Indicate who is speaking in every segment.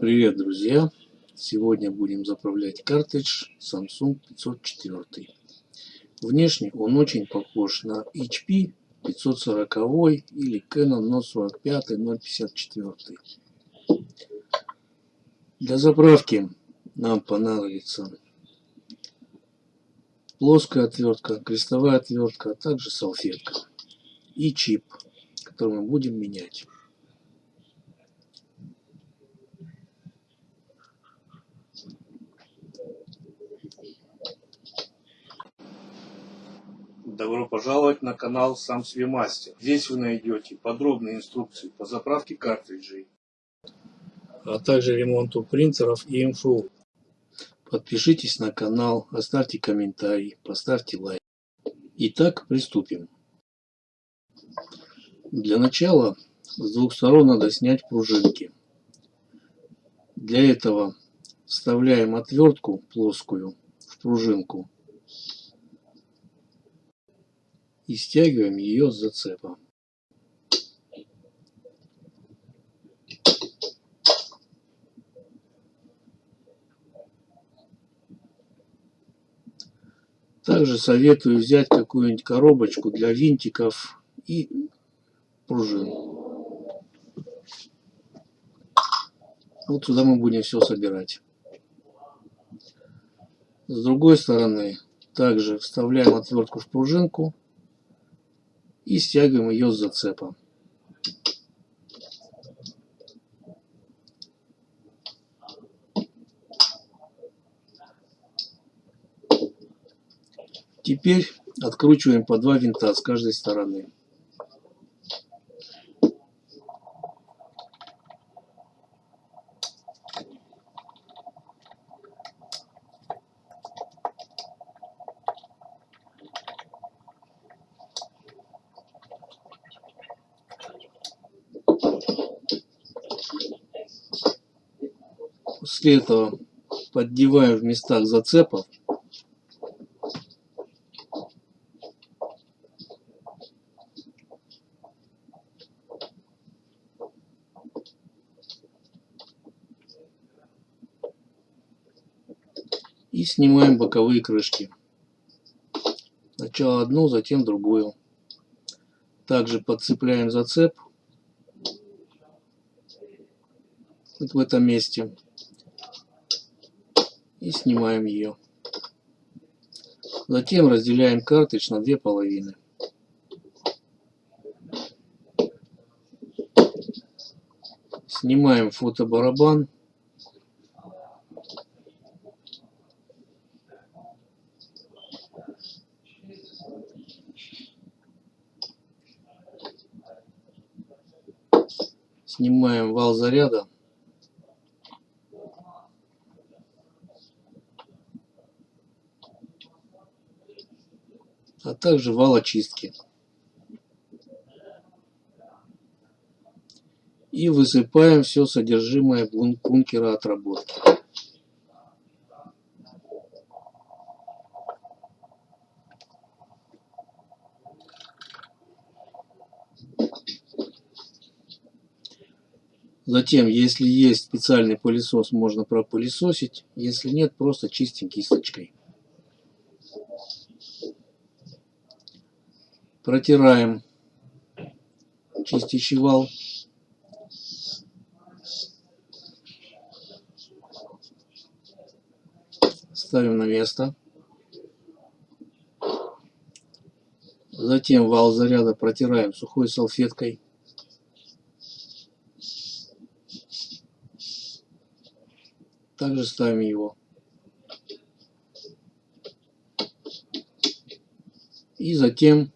Speaker 1: Привет, друзья! Сегодня будем заправлять картридж Samsung 504. Внешне он очень похож на HP 540 или Canon No 45 054. Для заправки нам понадобится плоская отвертка, крестовая отвертка, а также салфетка и чип, который мы будем менять. Добро пожаловать на канал Сам себе мастер. Здесь вы найдете подробные инструкции по заправке картриджей, а также ремонту принтеров и МФУ. Подпишитесь на канал, оставьте комментарий, поставьте лайк. Итак, приступим. Для начала с двух сторон надо снять пружинки. Для этого вставляем отвертку плоскую в пружинку и стягиваем ее с зацепа. Также советую взять какую-нибудь коробочку для винтиков и пружин. Вот сюда мы будем все собирать. С другой стороны также вставляем отвертку в пружинку и стягиваем ее с зацепа. Теперь откручиваем по два винта с каждой стороны. После этого поддеваем в местах зацепов. И снимаем боковые крышки. Сначала одну, затем другую. Также подцепляем зацеп вот в этом месте и снимаем ее. Затем разделяем картридж на две половины. Снимаем фотобарабан. Снимаем вал заряда. А также вал очистки. И высыпаем все содержимое бункера отработки. Затем, если есть специальный пылесос, можно пропылесосить. Если нет, просто чистим кисточкой. Протираем чистящий вал. Ставим на место. Затем вал заряда протираем сухой салфеткой. Также ставим его. И затем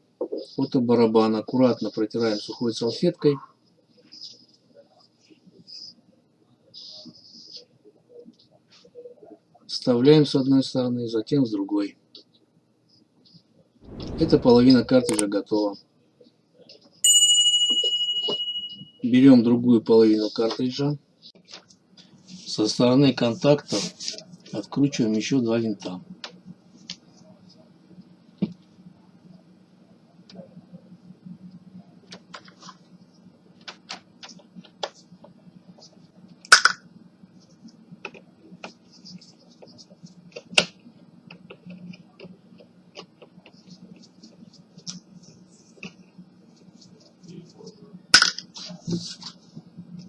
Speaker 1: фотобарабан аккуратно протираем сухой салфеткой. Вставляем с одной стороны, затем с другой. Эта половина картриджа готова. Берем другую половину картриджа. Со стороны контакта откручиваем еще два винта.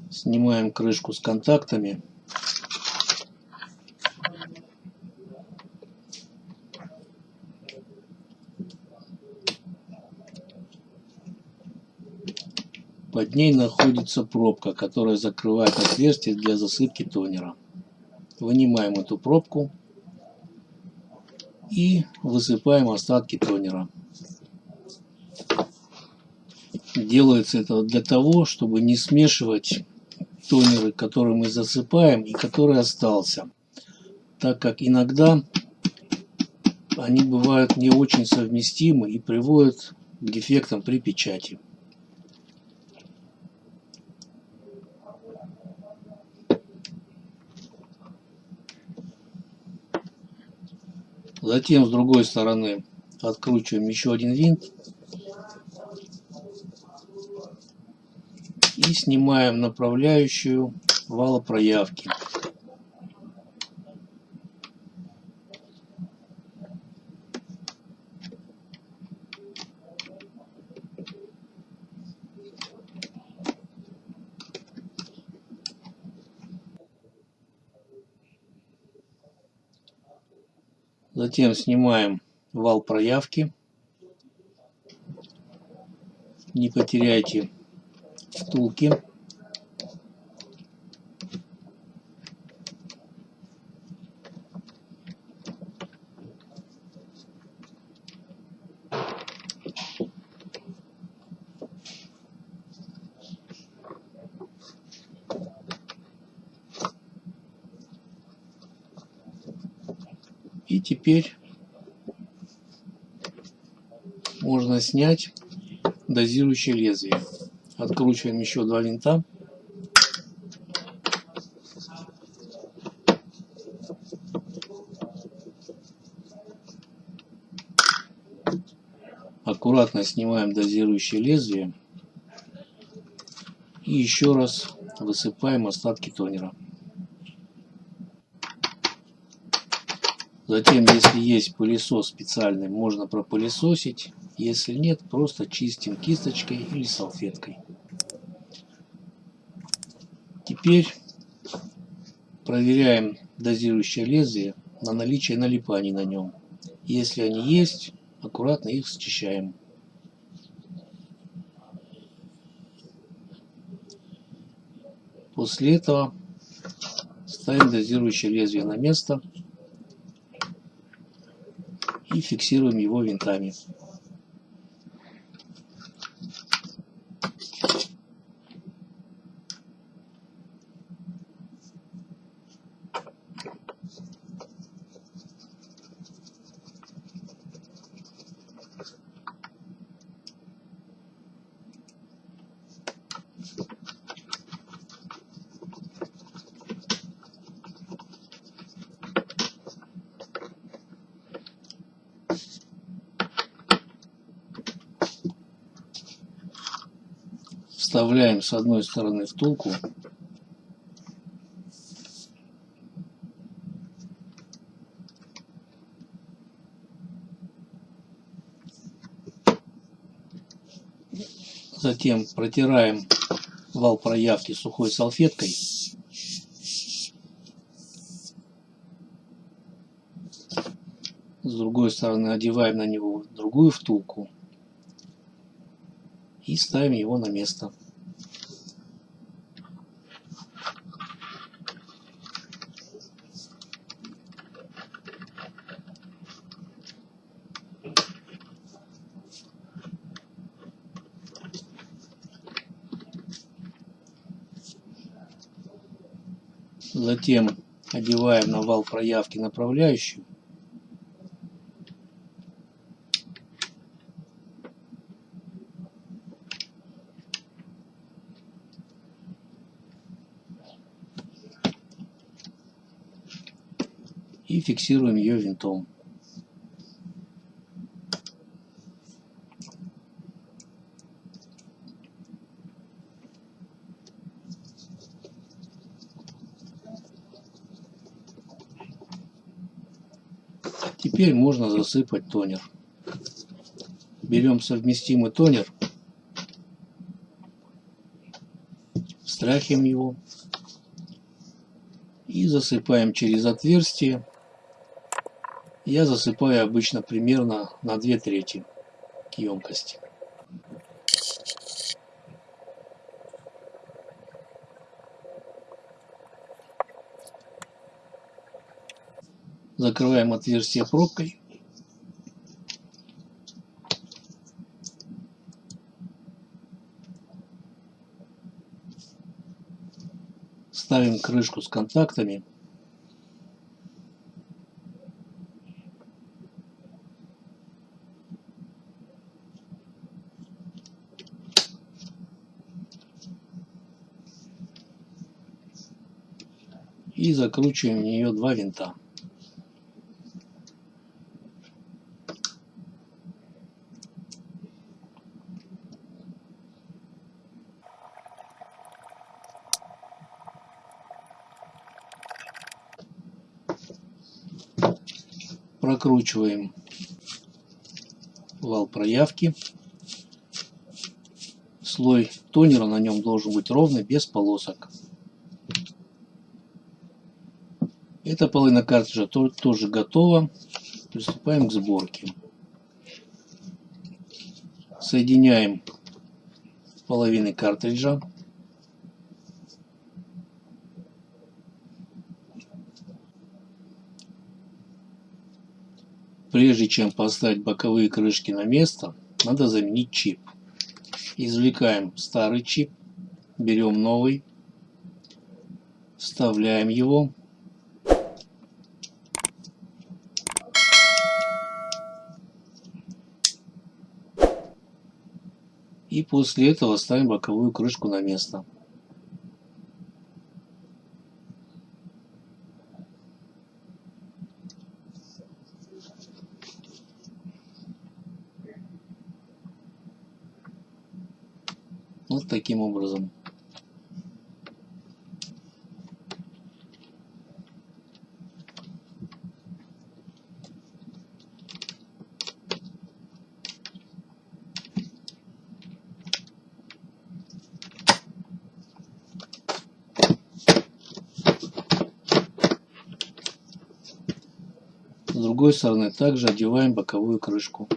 Speaker 1: Снимаем крышку с контактами. Под ней находится пробка, которая закрывает отверстие для засыпки тонера. Вынимаем эту пробку и высыпаем остатки тонера. Делается это для того, чтобы не смешивать тонеры, которые мы засыпаем и который остался. Так как иногда они бывают не очень совместимы и приводят к дефектам при печати. Затем с другой стороны откручиваем еще один винт. Снимаем направляющую вала проявки. Затем снимаем вал проявки. Не потеряйте втулки. И теперь можно снять дозирующее лезвие. Откручиваем еще два винта. Аккуратно снимаем дозирующее лезвие. И еще раз высыпаем остатки тонера. Затем, если есть пылесос специальный, можно пропылесосить. Если нет, просто чистим кисточкой или салфеткой. Теперь проверяем дозирующее лезвие на наличие налипаний на нем. Если они есть, аккуратно их счищаем. После этого ставим дозирующее лезвие на место и фиксируем его винтами. Вставляем с одной стороны втулку затем протираем вал проявки сухой салфеткой с другой стороны одеваем на него другую втулку и ставим его на место. Затем одеваем на вал проявки направляющую и фиксируем ее винтом. Теперь можно засыпать тонер. Берем совместимый тонер, Встряхиваем его и засыпаем через отверстие. Я засыпаю обычно примерно на 2 трети емкости. Закрываем отверстие пробкой. Ставим крышку с контактами. И закручиваем в нее два винта. Прокручиваем вал проявки. Слой тонера на нем должен быть ровный, без полосок. Эта половина картриджа тоже готова. Приступаем к сборке. Соединяем половины картриджа. Прежде чем поставить боковые крышки на место, надо заменить чип. Извлекаем старый чип, берем новый, вставляем его. И после этого ставим боковую крышку на место. Вот таким образом. С другой стороны также одеваем боковую крышку.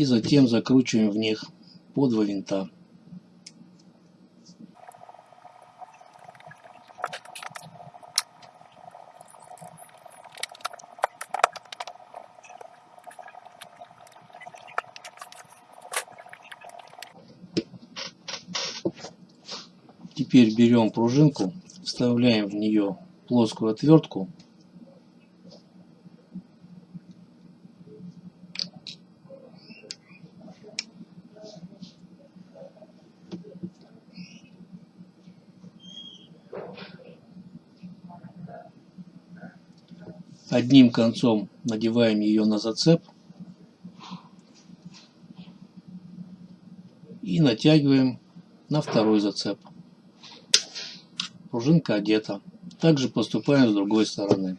Speaker 1: И затем закручиваем в них по два винта. Теперь берем пружинку, вставляем в нее плоскую отвертку Одним концом надеваем ее на зацеп и натягиваем на второй зацеп. Пружинка одета. Также поступаем с другой стороны.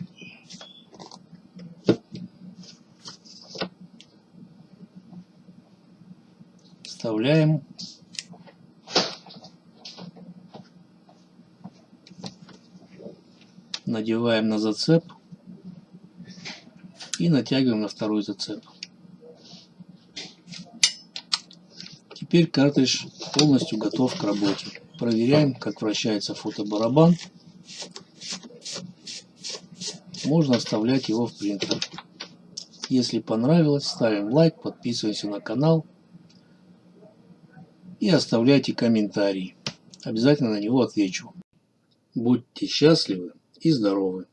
Speaker 1: Вставляем. Надеваем на зацеп и натягиваем на второй зацеп. Теперь картридж полностью готов к работе. Проверяем, как вращается фотобарабан. Можно вставлять его в принтер. Если понравилось, ставим лайк, подписываемся на канал и оставляйте комментарий. Обязательно на него отвечу. Будьте счастливы и здоровы!